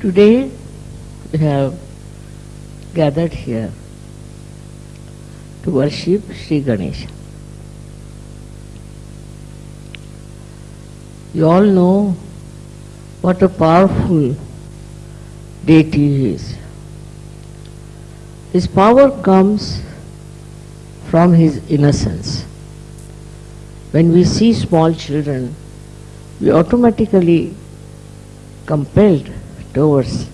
Today we have gathered here to worship Sri Ganesha. You all know what a powerful deity he is. His power comes from his innocence. When we see small children, we automatically compelled towards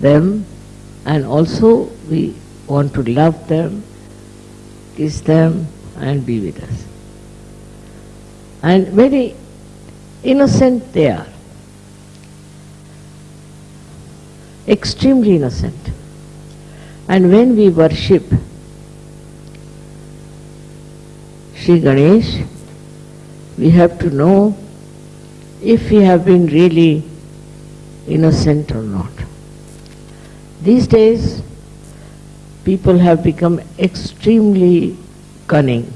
them and also we want to love them, kiss them and be with us. And very innocent they are. Extremely innocent. And when we worship Sri Ganesh, we have to know if we have been really innocent or not. These days, people have become extremely cunning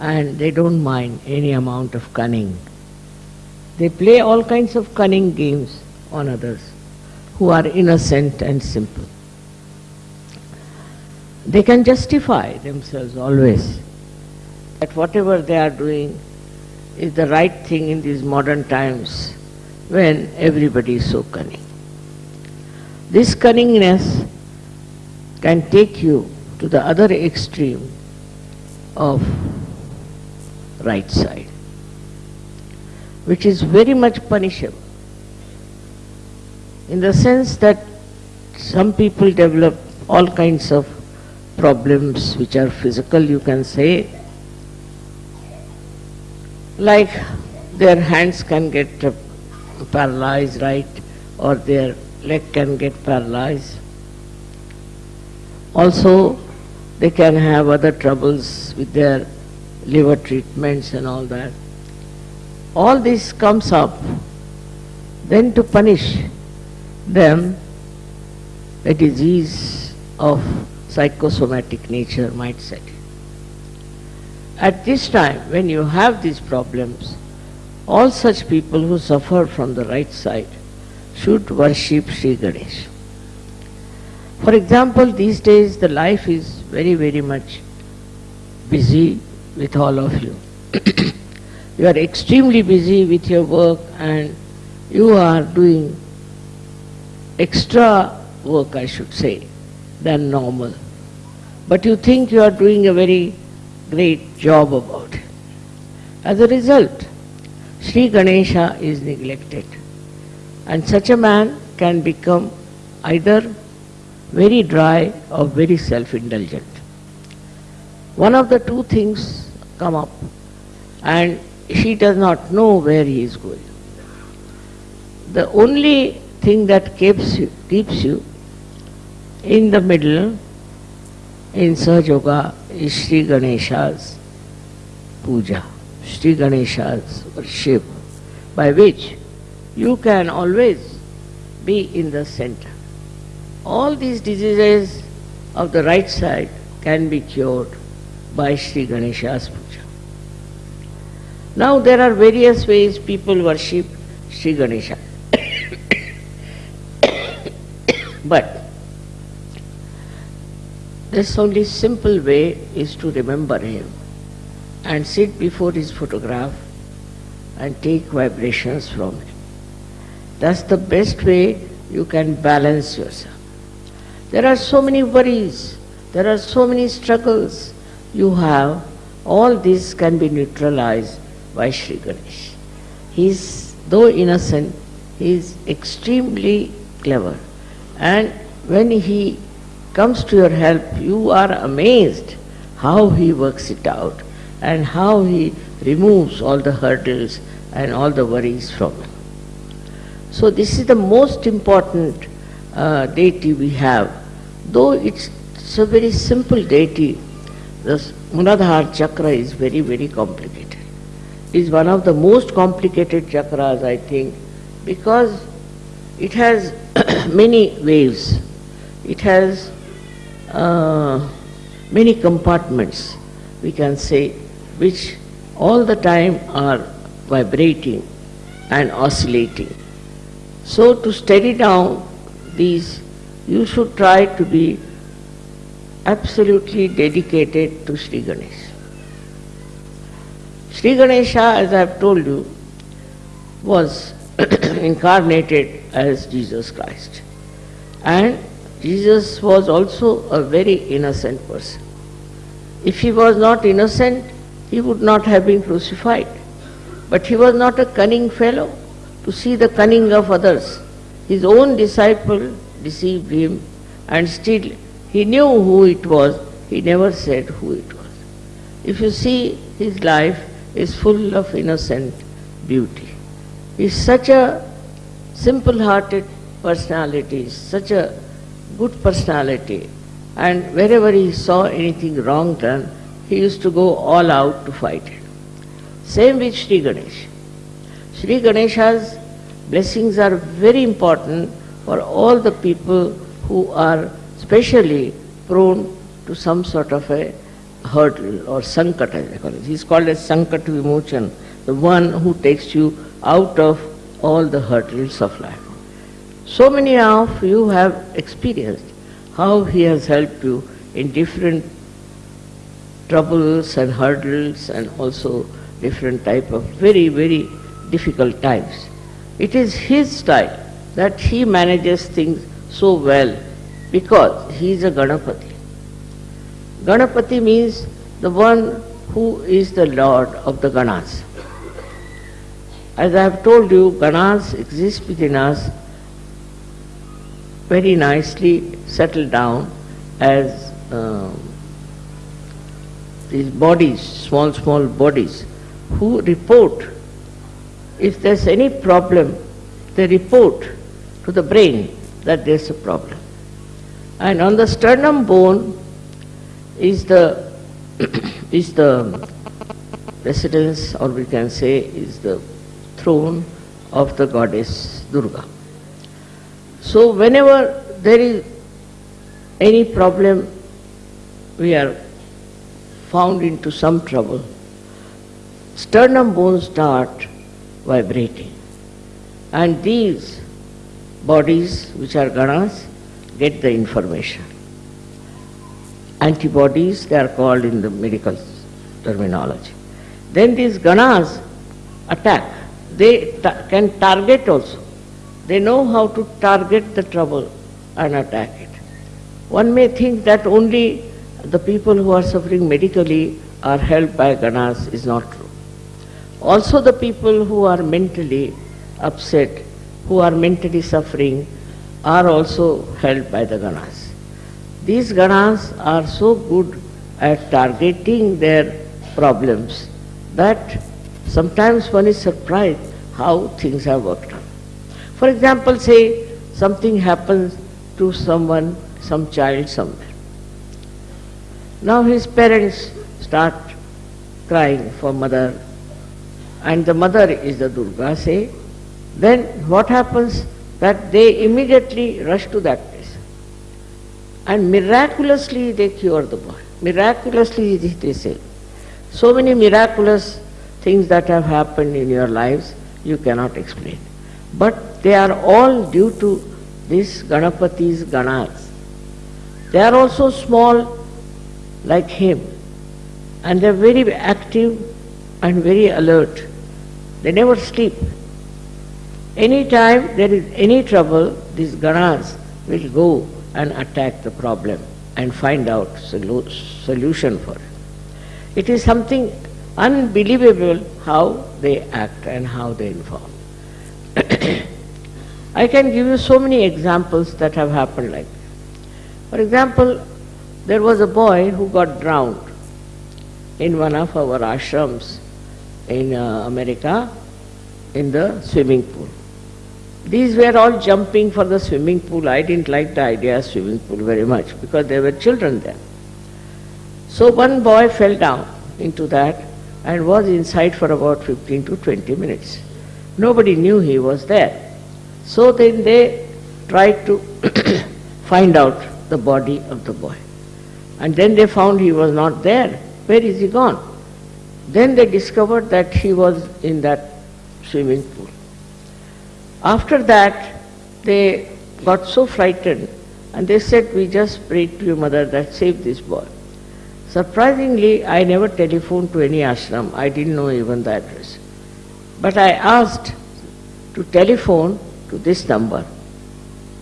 and they don't mind any amount of cunning. They play all kinds of cunning games on others who are innocent and simple. They can justify themselves always that whatever they are doing is the right thing in these modern times when everybody is so cunning. This cunningness can take you to the other extreme of right side, which is very much punishable in the sense that some people develop all kinds of problems which are physical, you can say, like their hands can get paralyzed, right, or their leg can get paralyzed. Also, they can have other troubles with their liver treatments and all that. All this comes up, then to punish them, a disease of psychosomatic nature might set in. At this time, when you have these problems, all such people who suffer from the right side should worship Sri Ganesh. For example, these days the life is very, very much busy with all of you. you are extremely busy with your work and you are doing extra work, I should say, than normal. But you think you are doing a very great job about it. As a result, Sri Ganesha is neglected. And such a man can become either very dry or very self-indulgent. One of the two things come up and she does not know where he is going. The only thing that keeps you, keeps you in the middle in Sahaja Yoga is Sri Ganesha's puja, Sri Ganesha's worship, by which you can always be in the center. All these diseases of the right side can be cured by Sri Ganesha's puja. Now there are various ways people worship Sri Ganesha. but this only simple way is to remember him and sit before his photograph and take vibrations from him. That's the best way you can balance yourself. There are so many worries, there are so many struggles you have, all this can be neutralized by Sri Ganesh. He is, though innocent, he is extremely clever. And when he comes to your help, you are amazed how he works it out and how he removes all the hurdles and all the worries from him. So this is the most important uh, deity we have. Though it's, it's a very simple deity, the Muladhara chakra is very, very complicated. It is one of the most complicated chakras, I think, because it has many waves. It has uh, many compartments, we can say, which all the time are vibrating and oscillating. So to steady down these, you should try to be absolutely dedicated to Sri Ganesh. Sri Ganesha, as I have told you, was incarnated as Jesus Christ. And Jesus was also a very innocent person. If he was not innocent, he would not have been crucified. But he was not a cunning fellow to see the cunning of others. His own disciple deceived him and still he knew who it was, he never said who it was. If you see his life is full of innocent beauty. He's such a simple-hearted personality, such a good personality and wherever he saw anything wrong done, he used to go all out to fight it. Same with Sri Ganesh. Sri Ganesha's blessings are very important for all the people who are specially prone to some sort of a hurdle or sankat as they call it. He's called as sankat vimochan, the one who takes you out of all the hurdles of life. So many of you have experienced how he has helped you in different troubles and hurdles and also different type of very, very difficult times. It is his style that he manages things so well because he is a Ganapati. Ganapati means the one who is the Lord of the Ganas. As I have told you, Ganas exist within us very nicely settled down as um, these bodies, small, small bodies, who report if there's any problem, they report to the brain that there's a problem. And on the sternum bone is the is the residence, or we can say is the throne of the goddess Durga. So whenever there is any problem, we are found into some trouble, sternum bones start vibrating. And these bodies, which are ganas, get the information. Antibodies, they are called in the medical terminology. Then these ganas attack. They ta can target also. They know how to target the trouble and attack it. One may think that only the people who are suffering medically are helped by ganas is not true. Also the people who are mentally upset, who are mentally suffering, are also helped by the ganas. These ganas are so good at targeting their problems that sometimes one is surprised how things have worked out. For example, say something happens to someone, some child somewhere. Now his parents start crying for mother and the mother is the Durga, say, then what happens that they immediately rush to that place. And miraculously they cure the boy. Miraculously they say. So many miraculous things that have happened in your lives you cannot explain. But they are all due to these Ganapati's Ganas. They are also small like him and they are very active and very alert. They never sleep. Anytime there is any trouble, these ganas will go and attack the problem and find out solu solution for it. It is something unbelievable how they act and how they inform. I can give you so many examples that have happened like this. For example, there was a boy who got drowned in one of our ashrams in uh, America in the swimming pool. These were all jumping for the swimming pool. I didn't like the idea of swimming pool very much because there were children there. So one boy fell down into that and was inside for about 15 to 20 minutes. Nobody knew he was there. So then they tried to find out the body of the boy. And then they found he was not there. Where is he gone? Then they discovered that he was in that swimming pool. After that, they got so frightened and they said, we just prayed to your mother that save this boy. Surprisingly, I never telephoned to any ashram. I didn't know even the address. But I asked to telephone to this number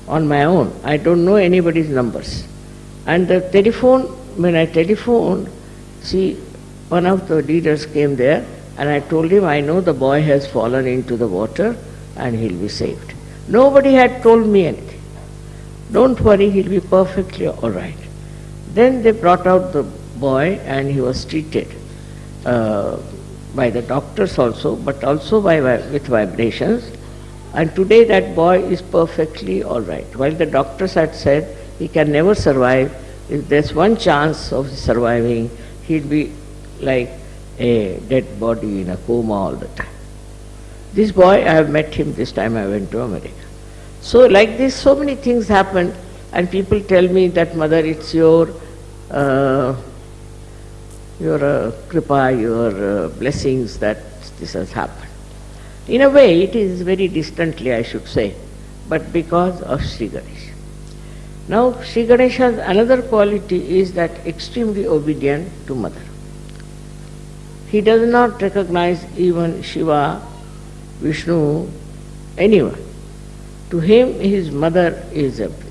on my own. I don't know anybody's numbers. And the telephone, when I telephoned, see, one of the leaders came there and I told him, I know the boy has fallen into the water and he'll be saved. Nobody had told me anything. Don't worry, he'll be perfectly all right. Then they brought out the boy and he was treated uh, by the doctors also, but also by, with vibrations. And today that boy is perfectly all right. While the doctors had said he can never survive, if there's one chance of surviving, he'd be like a dead body in a coma all the time. This boy, I have met him this time I went to America. So like this, so many things happen and people tell me that mother, it's your uh, your uh, kripa, your uh, blessings that this has happened. In a way, it is very distantly, I should say, but because of Sri Ganesh. Now, Sri Ganesha's another quality is that extremely obedient to mother. He does not recognize even Shiva, Vishnu, anyone. To him, his mother is everything.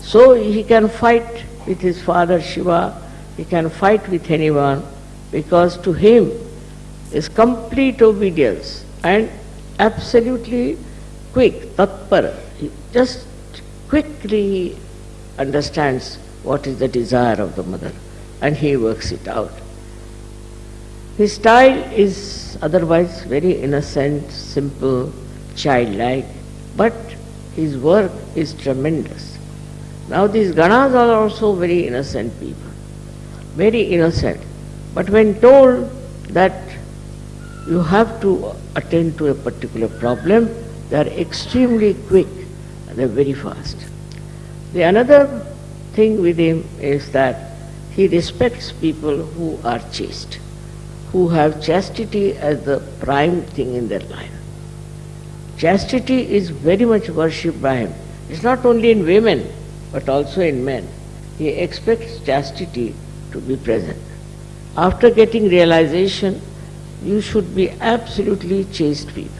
So he can fight with his father Shiva, he can fight with anyone because to him is complete obedience and absolutely quick, tatpara. He just quickly understands what is the desire of the mother and he works it out. His style is otherwise very innocent, simple, childlike, but his work is tremendous. Now these Ganas are also very innocent people, very innocent. But when told that you have to attend to a particular problem, they are extremely quick and they are very fast. The another thing with him is that he respects people who are chaste who have chastity as the prime thing in their life. Chastity is very much worshipped by him. It's not only in women, but also in men. He expects chastity to be present. After getting realization, you should be absolutely chaste people.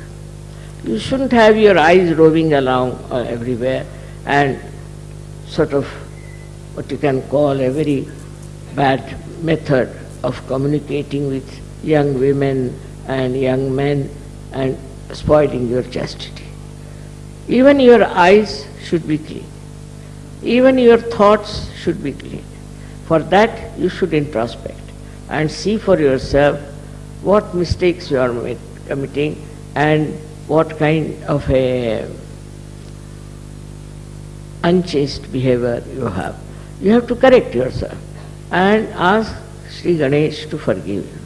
You shouldn't have your eyes roving along uh, everywhere and sort of what you can call a very bad method of communicating with young women and young men and spoiling your chastity. Even your eyes should be clean. Even your thoughts should be clean. For that you should introspect and see for yourself what mistakes you are committing and what kind of a unchaste behavior you have. You have to correct yourself and ask Sri Ganesh to forgive you.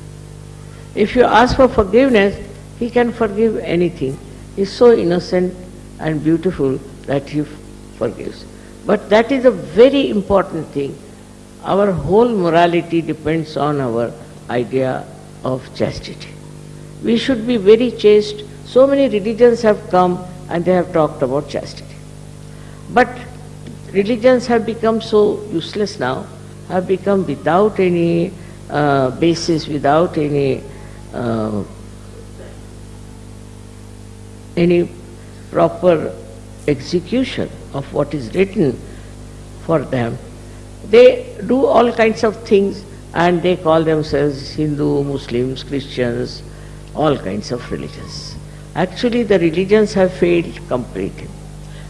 If you ask for forgiveness, he can forgive anything. He is so innocent and beautiful that he forgives. But that is a very important thing. Our whole morality depends on our idea of chastity. We should be very chaste. So many religions have come and they have talked about chastity. But religions have become so useless now, have become without any uh, basis, without any uh, any proper execution of what is written for them. They do all kinds of things and they call themselves Hindu, Muslims, Christians, all kinds of religions. Actually the religions have failed completely.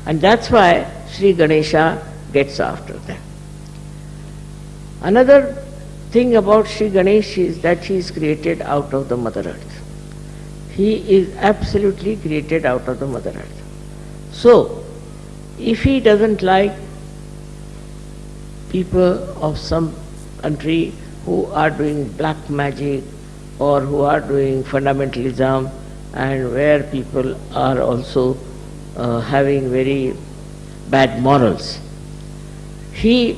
And that's why Sri Ganesha gets after them. Another thing about Sri Ganesh is that he is created out of the Mother Earth. He is absolutely created out of the Mother Earth. So, if he doesn't like people of some country who are doing black magic or who are doing fundamentalism and where people are also uh, having very bad morals, he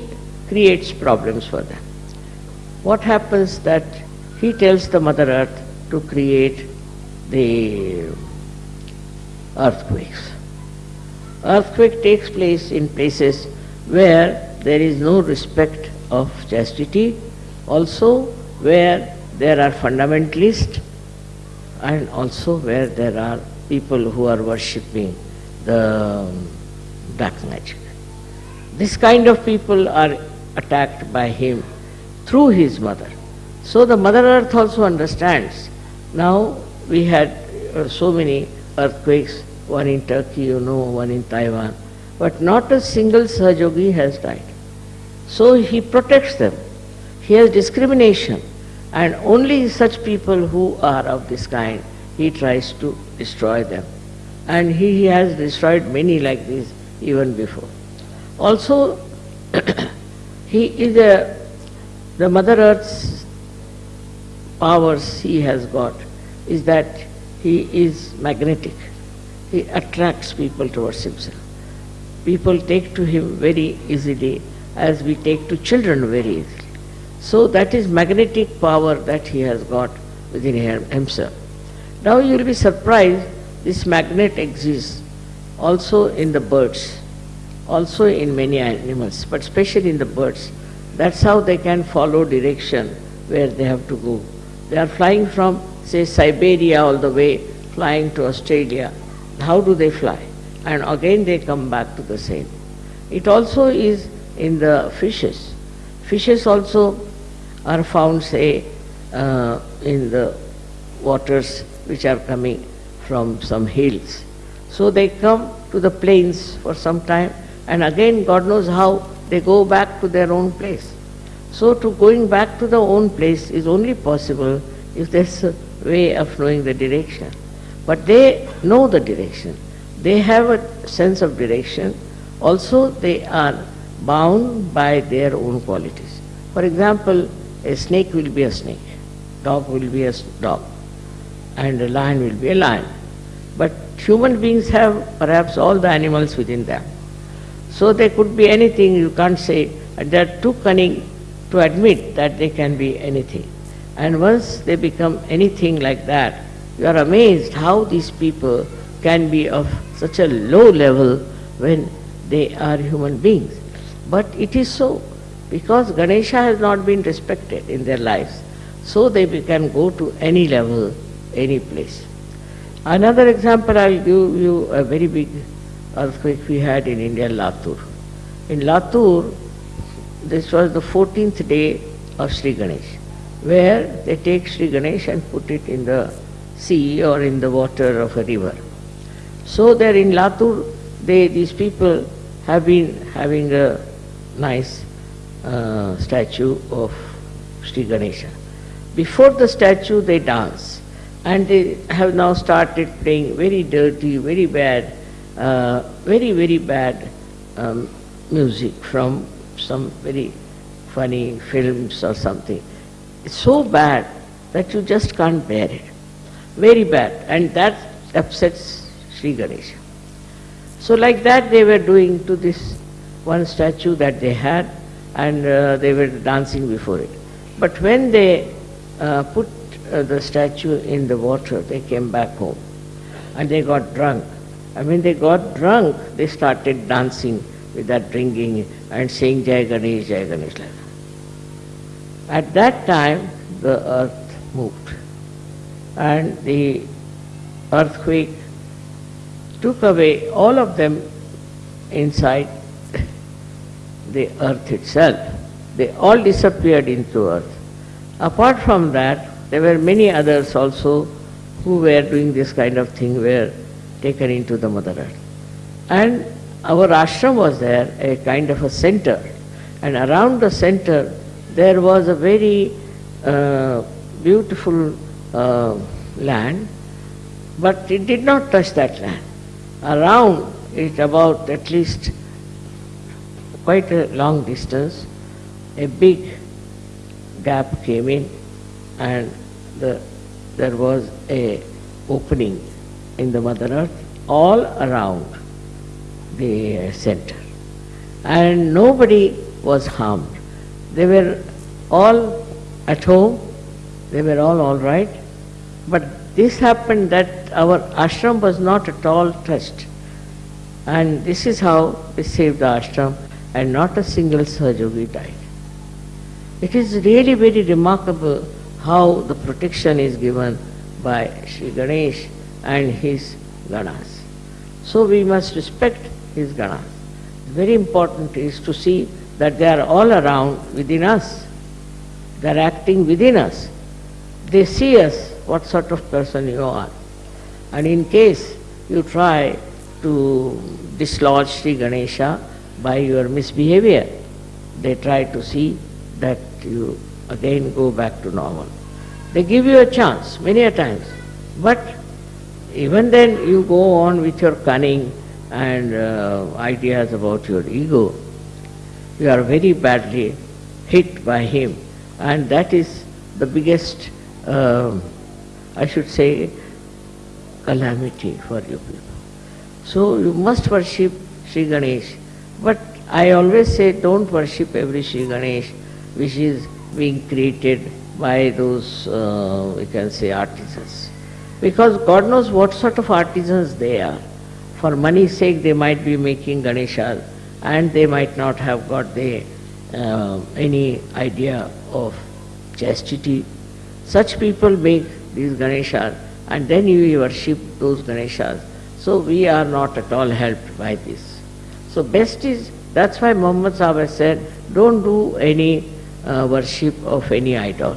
creates problems for them what happens that he tells the Mother Earth to create the earthquakes. Earthquake takes place in places where there is no respect of chastity, also where there are fundamentalists and also where there are people who are worshipping the black magic. This kind of people are attacked by him through his mother. So the Mother Earth also understands. Now we had uh, so many earthquakes, one in Turkey, you know, one in Taiwan, but not a single Sahajogi has died. So he protects them. He has discrimination and only such people who are of this kind, he tries to destroy them. And he, he has destroyed many like this even before. Also, he is a, the Mother Earth's powers he has got is that he is magnetic. He attracts people towards himself. People take to him very easily as we take to children very easily. So that is magnetic power that he has got within himself. Now you will be surprised this magnet exists also in the birds, also in many animals, but especially in the birds. That's how they can follow direction where they have to go. They are flying from, say, Siberia all the way, flying to Australia. How do they fly? And again they come back to the same. It also is in the fishes. Fishes also are found, say, uh, in the waters which are coming from some hills. So they come to the plains for some time and again God knows how they go back to their own place. So to going back to the own place is only possible if there's a way of knowing the direction. But they know the direction. They have a sense of direction. Also they are bound by their own qualities. For example, a snake will be a snake, dog will be a dog, and a lion will be a lion. But human beings have perhaps all the animals within them. So they could be anything, you can't say, they are too cunning to admit that they can be anything. And once they become anything like that, you are amazed how these people can be of such a low level when they are human beings. But it is so because Ganesha has not been respected in their lives. So they can go to any level, any place. Another example, I'll give you a very big earthquake we had in India, Latur. In Latur, this was the 14th day of Sri Ganesh, where they take Sri Ganesh and put it in the sea or in the water of a river. So there in Latur, they, these people have been having a nice uh, statue of Sri Ganesha. Before the statue they dance and they have now started playing very dirty, very bad, uh, very very bad um, music from some very funny films or something. It's so bad that you just can't bear it. Very bad and that upsets Sri Ganesha. So like that they were doing to this one statue that they had and uh, they were dancing before it. But when they uh, put uh, the statue in the water, they came back home and they got drunk. And when they got drunk, they started dancing with that drinking and saying Jai Ganesh, Jai Ganesh. At that time, the earth moved and the earthquake took away all of them inside the earth itself. They all disappeared into earth. Apart from that, there were many others also who were doing this kind of thing, were taken into the Mother Earth. And our ashram was there, a kind of a center. And around the center, there was a very uh, beautiful uh, land, but it did not touch that land. Around it, about at least quite a long distance, a big gap came in and the, there was a opening in the Mother Earth all around the center. And nobody was harmed. They were all at home, they were all all right, but this happened that our ashram was not at all touched. And this is how we saved the ashram and not a single Sahajogi died. It is really very remarkable how the protection is given by Sri Ganesh and his Ganas. So we must respect his Ganas. Very important is to see that they are all around within us. They are acting within us. They see us, what sort of person you are. And in case you try to dislodge Sri Ganesha by your misbehavior, they try to see that you again go back to normal. They give you a chance many a times, but even then you go on with your cunning and uh, ideas about your ego. You are very badly hit by him, and that is the biggest, uh, I should say, calamity for you people. So you must worship Sri Ganesh, but I always say don't worship every Sri Ganesh which is being created by those, uh, we can say, artisans. Because God knows what sort of artisans they are. For money's sake, they might be making Ganeshas and they might not have got the, uh, any idea of chastity. Such people make these Ganeshas and then you worship those Ganeshas. So we are not at all helped by this. So best is, that's why Muhammad said, don't do any uh, worship of any idol.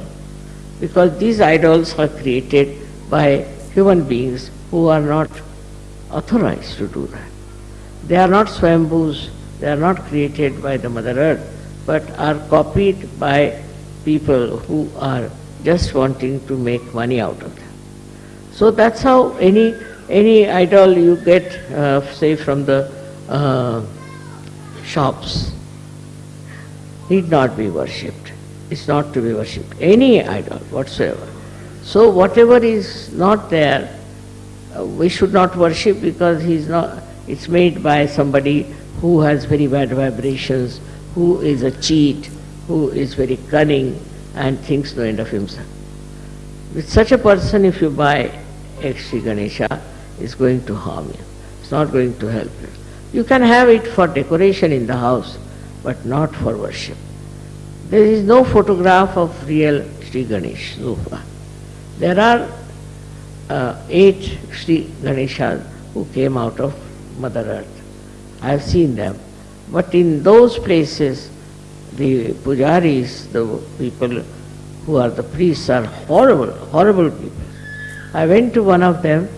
Because these idols are created by human beings who are not authorized to do that. They are not swambhus, they are not created by the Mother Earth, but are copied by people who are just wanting to make money out of them. So that's how any any idol you get, uh, say from the uh, shops, need not be worshipped. It's not to be worshipped. Any idol whatsoever. So whatever is not there, uh, we should not worship because he's not, it's made by somebody who has very bad vibrations, who is a cheat, who is very cunning and thinks no end of himself. With such a person, if you buy Sri Ganesha, is going to harm you. It's not going to help you. Can have it for decoration in the house, but not for worship. There is no photograph of real Sri Ganesh so far. There are uh, eight Sri Ganeshas who came out of Mother Earth. I have seen them. But in those places, the pujaris, the people who are the priests are horrible, horrible people. I went to one of them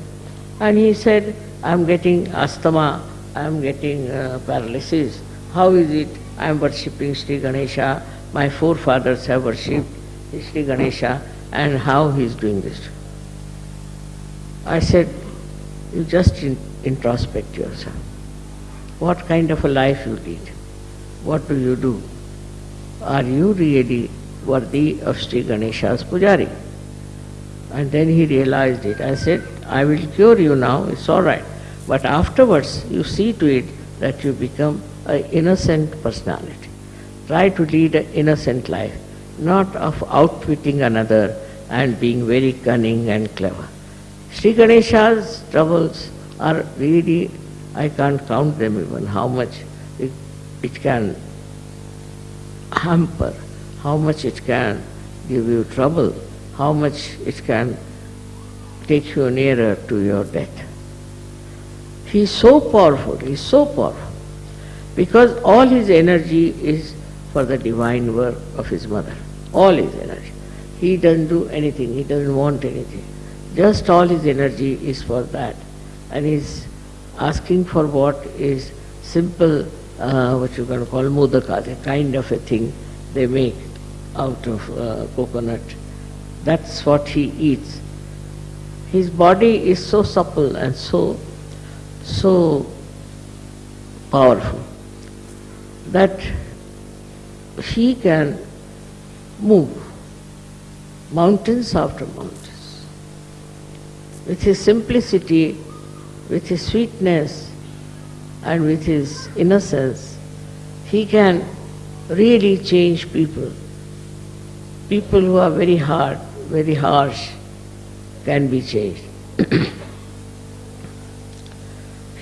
and he said, I'm getting asthma, I'm getting uh, paralysis. How is it? I'm worshipping Sri Ganesha. My forefathers have worshipped Sri Ganesha and how he is doing this. I said, you just in, introspect yourself. What kind of a life you lead? What do you do? Are you really worthy of Sri Ganesha's pujari? And then he realized it. I said, I will cure you now, it's all right. But afterwards, you see to it that you become an innocent personality. Try to lead an innocent life, not of outwitting another and being very cunning and clever. Sri Ganesha's troubles are really, I can't count them even, how much it, it can hamper, how much it can give you trouble, how much it can take you nearer to your death. He is so powerful, he is so powerful, because all his energy is for the divine work of his mother, all his energy. He doesn't do anything, he doesn't want anything. Just all his energy is for that. And he's asking for what is simple, uh, what you can call mudaka, the kind of a thing they make out of uh, coconut. That's what he eats. His body is so supple and so, so powerful that he can move mountains after mountains. With his simplicity, with his sweetness, and with his innocence, he can really change people. People who are very hard, very harsh, can be changed.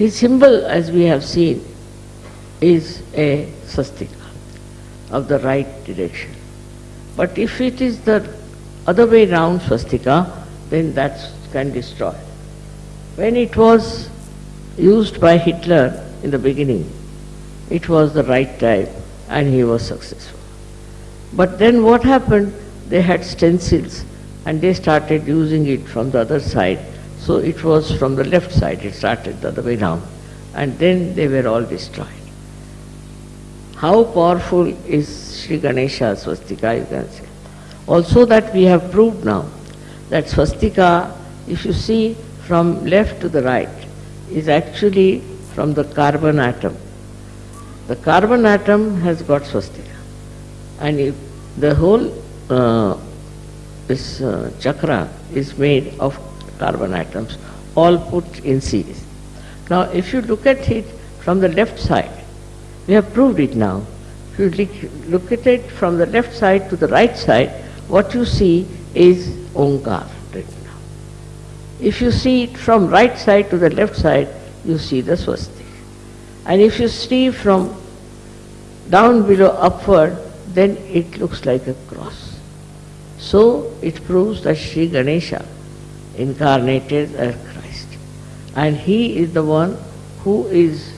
His symbol, as we have seen, is a swastika of the right direction. But if it is the other way round swastika, then that can destroy. When it was used by Hitler in the beginning, it was the right time and he was successful. But then what happened? They had stencils and they started using it from the other side. So it was from the left side, it started the other way round. And then they were all destroyed. How powerful is Sri Ganesha swastika, you can say. Also that we have proved now, that swastika, if you see from left to the right, is actually from the carbon atom. The carbon atom has got swastika. And if the whole uh, this uh, chakra is made of carbon atoms, all put in series. Now, if you look at it from the left side, we have proved it now. If you look at it from the left side to the right side, what you see is Omkar written now. If you see it from right side to the left side, you see the swastika. And if you see from down below upward, then it looks like a cross. So it proves that Sri Ganesha incarnated as Christ. And he is the one who is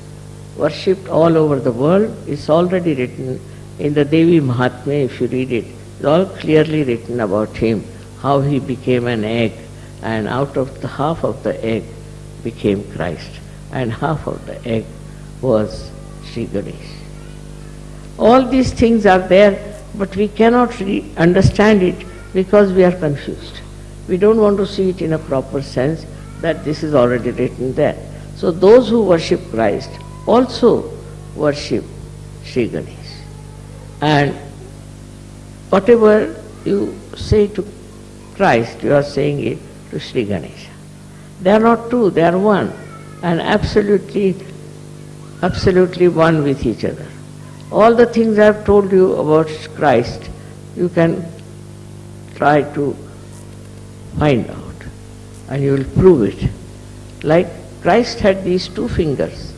worshipped all over the world. It's already written in the Devi Mahatmya, if you read it. It's all clearly written about him, how he became an egg, and out of the half of the egg became Christ, and half of the egg was Sri Ganesh. All these things are there, but we cannot really understand it because we are confused. We don't want to see it in a proper sense that this is already written there. So those who worship Christ also worship Sri Ganesh. And whatever you say to Christ, you are saying it to Sri Ganesh. They are not two, they are one, and absolutely, absolutely one with each other. All the things I have told you about Christ, you can try to find out and you will prove it. Like Christ had these two fingers.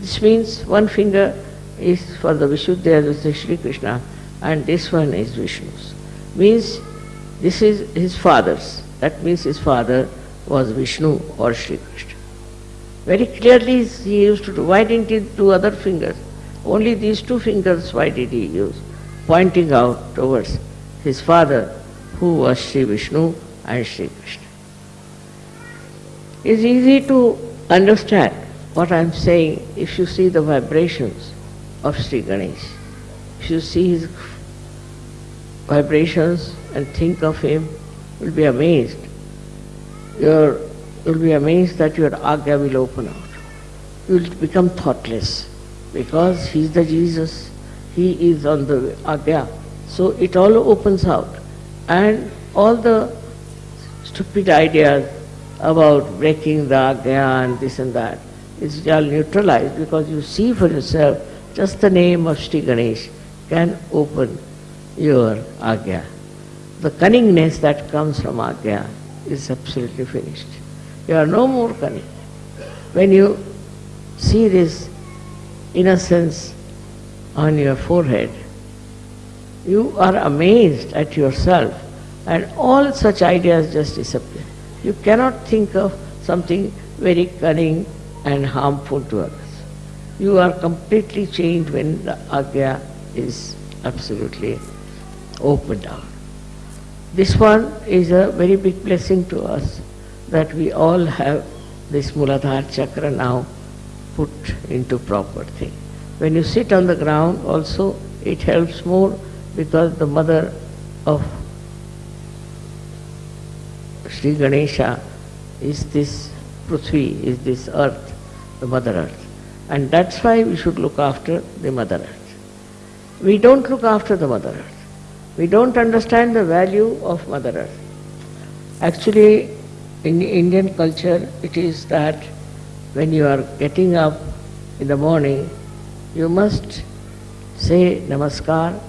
This means one finger is for the Vishuddha, is Sri Krishna, and this one is Vishnu's. Means this is his father's. That means his father was Vishnu or Sri Krishna. Very clearly he used to do. Why didn't he do other fingers? Only these two fingers, why did he use? Pointing out towards his father, who was Sri Vishnu and Krishna. It's easy to understand what I'm saying if you see the vibrations of Sri Ganesh. If you see his vibrations and think of him, you'll be amazed. You'll be amazed that your agya will open out. You'll become thoughtless because he's the Jesus, he is on the Agya. So it all opens out. And all the stupid ideas about breaking the Agya and this and that is all neutralized because you see for yourself just the name of Sri Ganesh can open your Agya. The cunningness that comes from Agya is absolutely finished. You are no more cunning. When you see this innocence on your forehead, you are amazed at yourself and all such ideas just disappear. You cannot think of something very cunning and harmful to others. You are completely changed when the agya is absolutely opened out. This one is a very big blessing to us that we all have this Muladhara chakra now put into proper thing. When you sit on the ground also, it helps more because the mother of Sri Ganesha is this Prithvi, is this earth, the mother earth. And that's why we should look after the mother earth. We don't look after the mother earth. We don't understand the value of mother earth. Actually, in Indian culture, it is that when you are getting up in the morning, you must say namaskar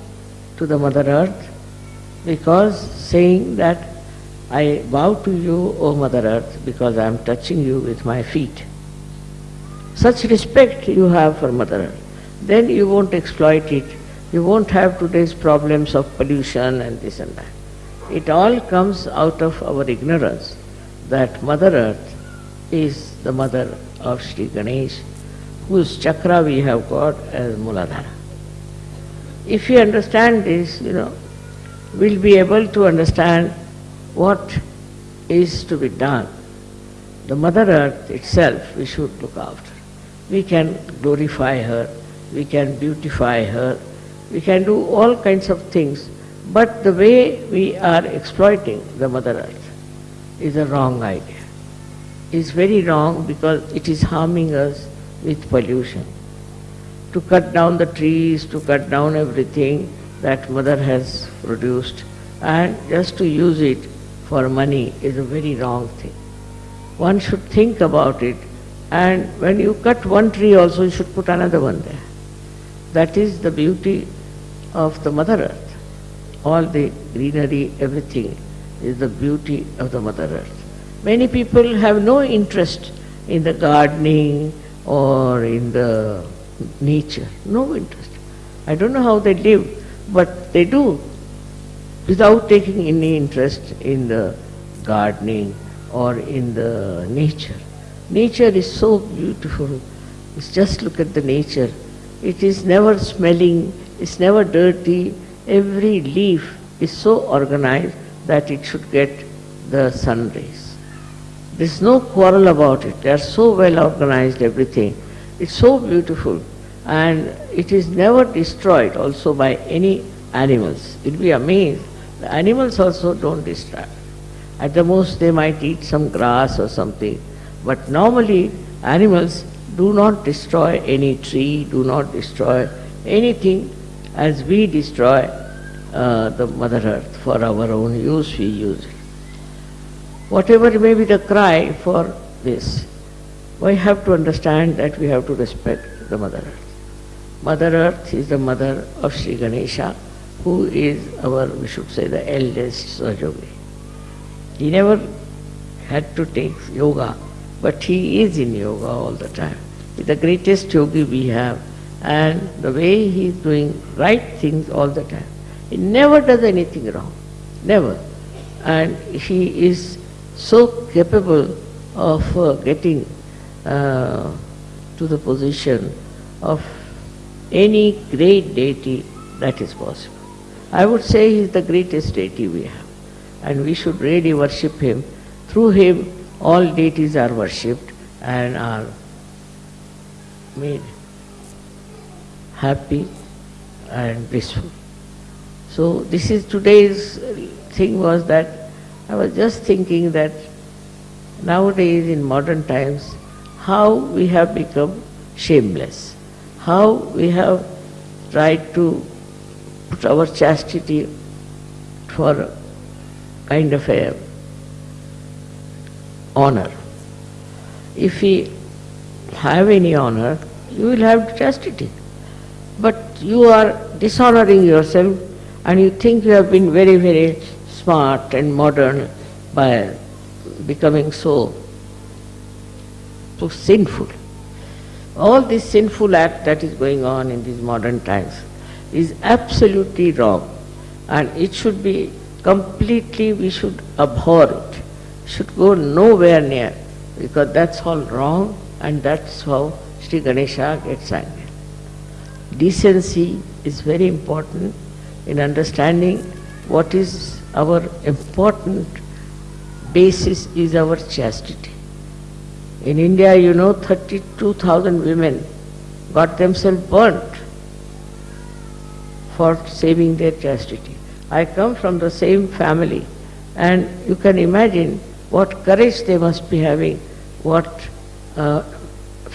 to the Mother Earth because saying that I bow to you, O Mother Earth, because I am touching you with my feet. Such respect you have for Mother Earth. Then you won't exploit it. You won't have today's problems of pollution and this and that. It all comes out of our ignorance that Mother Earth is the mother of Sri Ganesh, whose chakra we have got as Muladhara. If we understand this, you know, we'll be able to understand what is to be done. The Mother Earth itself we should look after. We can glorify her, we can beautify her, we can do all kinds of things, but the way we are exploiting the Mother Earth is a wrong idea. It's very wrong because it is harming us with pollution. To cut down the trees, to cut down everything that Mother has produced, and just to use it for money is a very wrong thing. One should think about it and when you cut one tree also you should put another one there. That is the beauty of the Mother Earth. All the greenery, everything is the beauty of the Mother Earth. Many people have no interest in the gardening or in the nature, no interest. I don't know how they live, but they do without taking any interest in the gardening or in the nature. Nature is so beautiful. It's just look at the nature. It is never smelling, it's never dirty. Every leaf is so organized that it should get the sun rays. There's no quarrel about it. They are so well organized, everything. It's so beautiful and it is never destroyed also by any animals. You'll be amazed the animals also don't destroy. At the most they might eat some grass or something. But normally animals do not destroy any tree, do not destroy anything as we destroy uh, the Mother Earth for our own use, we use it. Whatever may be the cry for this, we have to understand that we have to respect the Mother Earth. Mother Earth is the mother of Sri Ganesha who is our, we should say, the eldest Sahaja Yogi. He never had to take yoga, but he is in yoga all the time. He's the greatest yogi we have, and the way he is doing right things all the time. He never does anything wrong, never. And he is so capable of uh, getting uh, to the position of any great deity that is possible. I would say he is the greatest deity we have. And we should really worship him. Through him, all deities are worshipped and are made happy and blissful. So this is today's thing was that I was just thinking that nowadays in modern times, how we have become shameless, how we have tried to put our chastity for kind of a honor. If we have any honor, you will have chastity. But you are dishonoring yourself and you think you have been very, very smart and modern by becoming so, so sinful. All this sinful act that is going on in these modern times, is absolutely wrong and it should be completely, we should abhor it, should go nowhere near because that's all wrong and that's how Sri Ganesha gets angry. Decency is very important in understanding what is our important basis is our chastity. In India, you know, 32,000 women got themselves burnt for saving their chastity. I come from the same family and you can imagine what courage they must be having, what uh,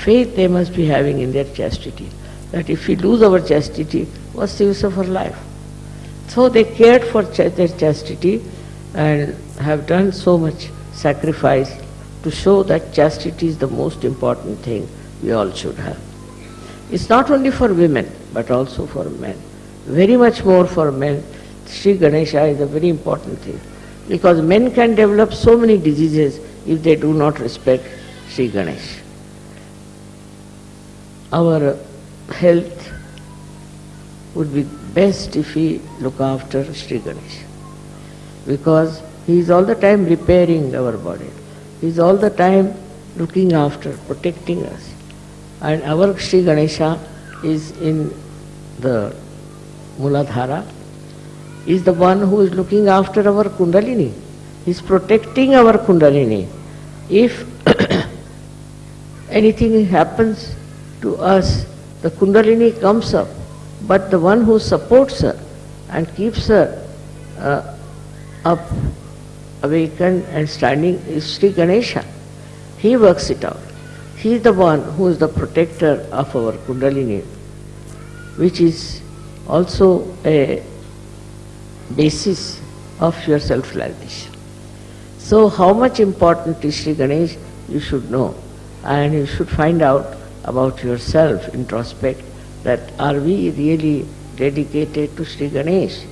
faith they must be having in their chastity. That if we lose our chastity, what's the use of our life? So they cared for ch their chastity and have done so much sacrifice to show that chastity is the most important thing we all should have. It's not only for women, but also for men very much more for men. Sri Ganesha is a very important thing. because men can develop so many diseases if they do not respect Sri Ganesh. Our health would be best if we look after Sri Ganesh because he is all the time repairing our body. He is all the time looking after, protecting us. And our Sri Ganesha is in the Muladhara, is the one who is looking after our Kundalini. He is protecting our Kundalini. If anything happens to us, the Kundalini comes up, but the one who supports her and keeps her uh, up, awakened and standing is Sri Ganesha. He works it out. He is the one who is the protector of our Kundalini, which is also a basis of your self-realization. So how much important is Sri Ganesh, you should know. And you should find out about yourself, introspect, that are we really dedicated to Sri Ganesh?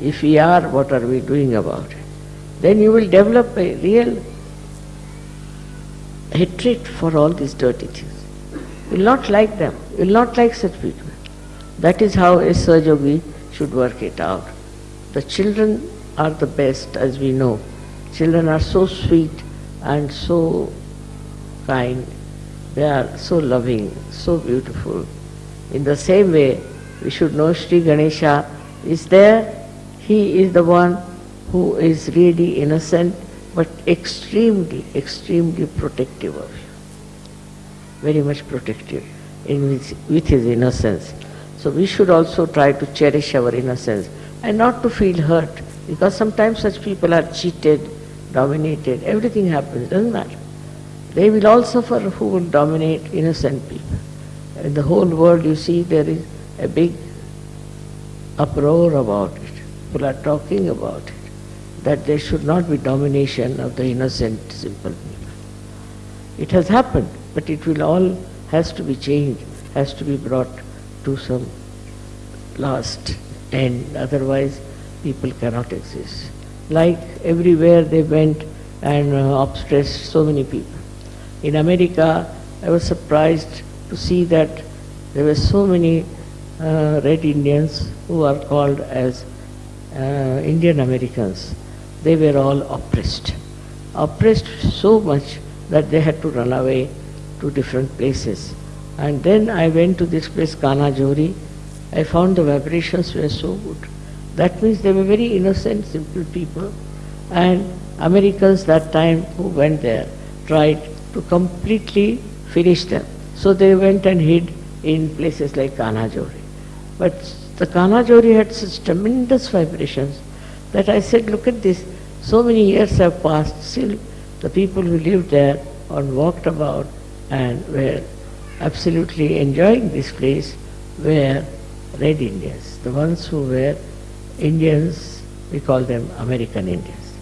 If we are, what are we doing about it? Then you will develop a real hatred for all these dirty things. You will not like them. You will not like such people. That is how a Sahaja should work it out. The children are the best, as we know. Children are so sweet and so kind. They are so loving, so beautiful. In the same way, we should know Sri Ganesha is there. He is the one who is really innocent but extremely, extremely protective of you. Very much protective in with his innocence. So we should also try to cherish our innocence and not to feel hurt because sometimes such people are cheated, dominated, everything happens, doesn't matter. They will all suffer who will dominate innocent people. In the whole world you see there is a big uproar about it. People are talking about it that there should not be domination of the innocent, simple people. It has happened, but it will all has to be changed, has to be brought to some last end, otherwise people cannot exist. Like everywhere they went and uh, oppressed so many people. In America, I was surprised to see that there were so many uh, red Indians who are called as uh, Indian Americans they were all oppressed. Oppressed so much that they had to run away to different places. And then I went to this place, Canajoharie. I found the vibrations were so good. That means they were very innocent, simple people. And Americans that time who went there tried to completely finish them. So they went and hid in places like Canajoharie. But the Canajoharie had such tremendous vibrations that I said, look at this, so many years have passed, still the people who lived there and walked about and were absolutely enjoying this place were red Indians. The ones who were Indians, we call them American Indians.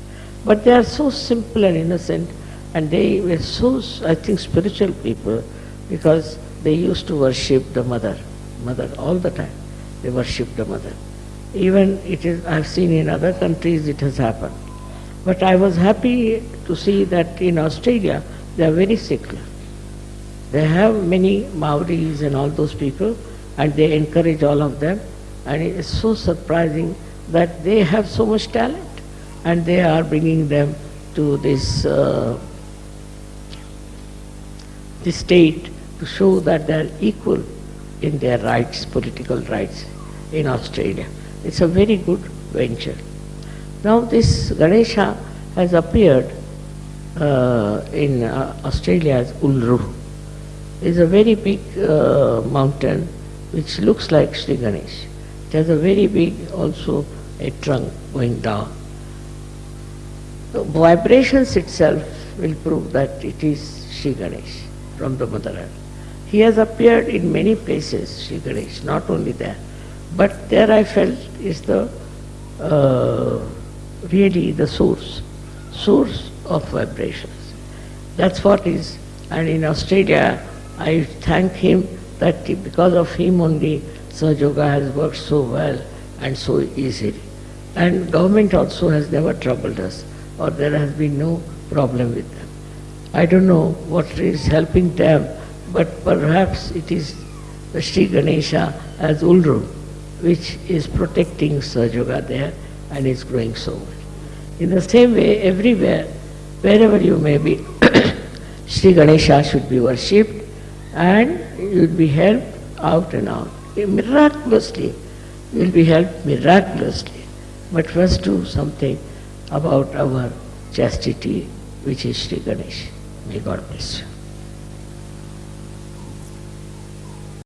But they are so simple and innocent and they were so, I think, spiritual people because they used to worship the mother, mother all the time. They worship the mother. Even it is, I've seen in other countries it has happened. But I was happy to see that in Australia they are very secular. They have many Maoris and all those people and they encourage all of them and it is so surprising that they have so much talent and they are bringing them to this, uh, this state to show that they are equal in their rights, political rights in Australia. It's a very good venture. Now this Ganesha has appeared uh, in uh, Australia as Uluru. It's a very big uh, mountain which looks like Sri Ganesh. It has a very big also a trunk going down. The vibrations itself will prove that it is Sri Ganesh from the Mother Earth. He has appeared in many places, Sri Ganesh, not only there. But there I felt is the uh, really the source, source of vibrations. That's what is, and in Australia, I thank him that because of him only Sahaja Yoga has worked so well and so easily. And government also has never troubled us. or there has been no problem with them. I don't know what is helping them, but perhaps it is the Sri Ganesha as Uluru, which is protecting Sahaja Yoga there and is growing so well. In the same way, everywhere, wherever you may be, Sri Ganesha should be worshipped and you will be helped out and out. Eh, miraculously, you will be helped miraculously. But first do something about our chastity, which is Sri Ganesh. May God bless you.